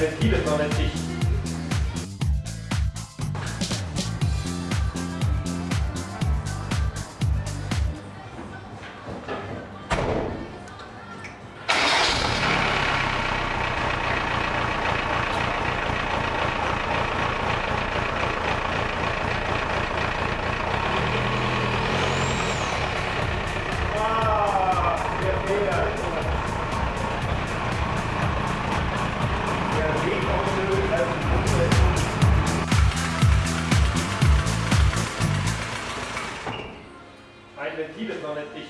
Ventil ist noch nicht dicht. nicht.